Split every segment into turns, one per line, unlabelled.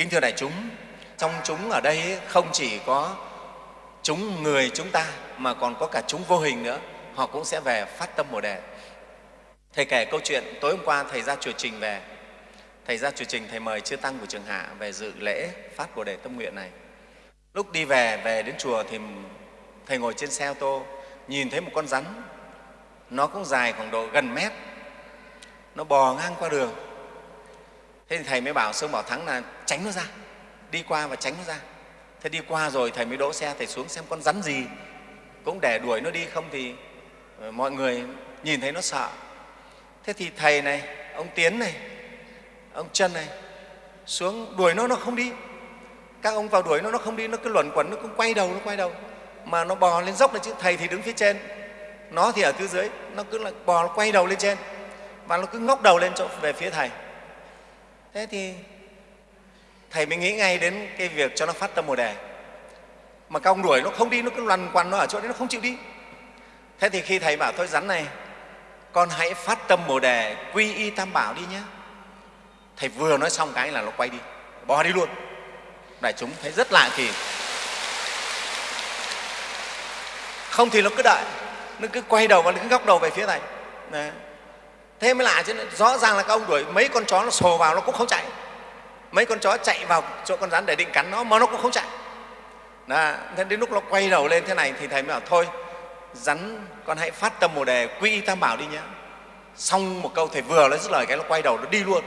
kính thưa đại chúng, trong chúng ở đây không chỉ có chúng người chúng ta mà còn có cả chúng vô hình nữa. Họ cũng sẽ về phát tâm bồ đề. Thầy kể câu chuyện tối hôm qua thầy ra chùa trình về. Thầy ra chùa trình, thầy mời chư tăng của trường hạ về dự lễ phát bồ đề tâm nguyện này. Lúc đi về về đến chùa thì thầy ngồi trên xe ô tô, nhìn thấy một con rắn. Nó cũng dài khoảng độ gần mét. Nó bò ngang qua đường thế thì thầy mới bảo sơn bảo thắng là tránh nó ra, đi qua và tránh nó ra. Thế đi qua rồi thầy mới đỗ xe, thầy xuống xem con rắn gì. Cũng để đuổi nó đi, không thì ờ, mọi người nhìn thấy nó sợ. Thế thì thầy này, ông tiến này, ông chân này, xuống đuổi nó nó không đi. Các ông vào đuổi nó nó không đi, nó cứ luẩn quẩn, nó cứ quay đầu, nó quay đầu. Mà nó bò lên dốc này chứ, thầy thì đứng phía trên. Nó thì ở phía dưới, nó cứ là bò nó quay đầu lên trên. Và nó cứ ngóc đầu lên chỗ, về phía thầy thế thì thầy mới nghĩ ngay đến cái việc cho nó phát tâm bồ đề. Mà các ông đuổi nó không đi, nó cứ lằn quằn nó ở chỗ đấy, nó không chịu đi. Thế thì khi thầy bảo thôi rắn này, con hãy phát tâm bồ đề, quy y tam bảo đi nhé. Thầy vừa nói xong cái là nó quay đi, bỏ đi luôn. Đại chúng thấy rất lạ kỳ. Không thì nó cứ đợi, nó cứ quay đầu và nó cứ góc đầu về phía thầy. Đấy thế mới lạ chứ, rõ ràng là các ông đuổi mấy con chó nó sồ vào nó cũng không chạy. Mấy con chó chạy vào chỗ con rắn để định cắn nó mà nó cũng không chạy. Đó. thế đến lúc nó quay đầu lên thế này thì thầy mới bảo, thôi, rắn, con hãy phát tâm bồ đề, quy y tam bảo đi nhé xong một câu thầy vừa nói dứt lời cái nó quay đầu nó đi luôn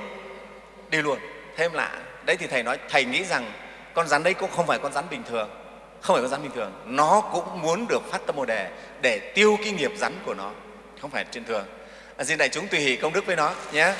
đi luôn. Thêm lạ, đấy thì thầy nói, thầy nghĩ rằng con rắn đấy cũng không phải con rắn bình thường, không phải con rắn bình thường. Nó cũng muốn được phát tâm bồ đề để tiêu cái nghiệp rắn của nó, không phải trên thường à, xin đại chúng tùy hỷ công đức với nó nhé.